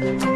Bye.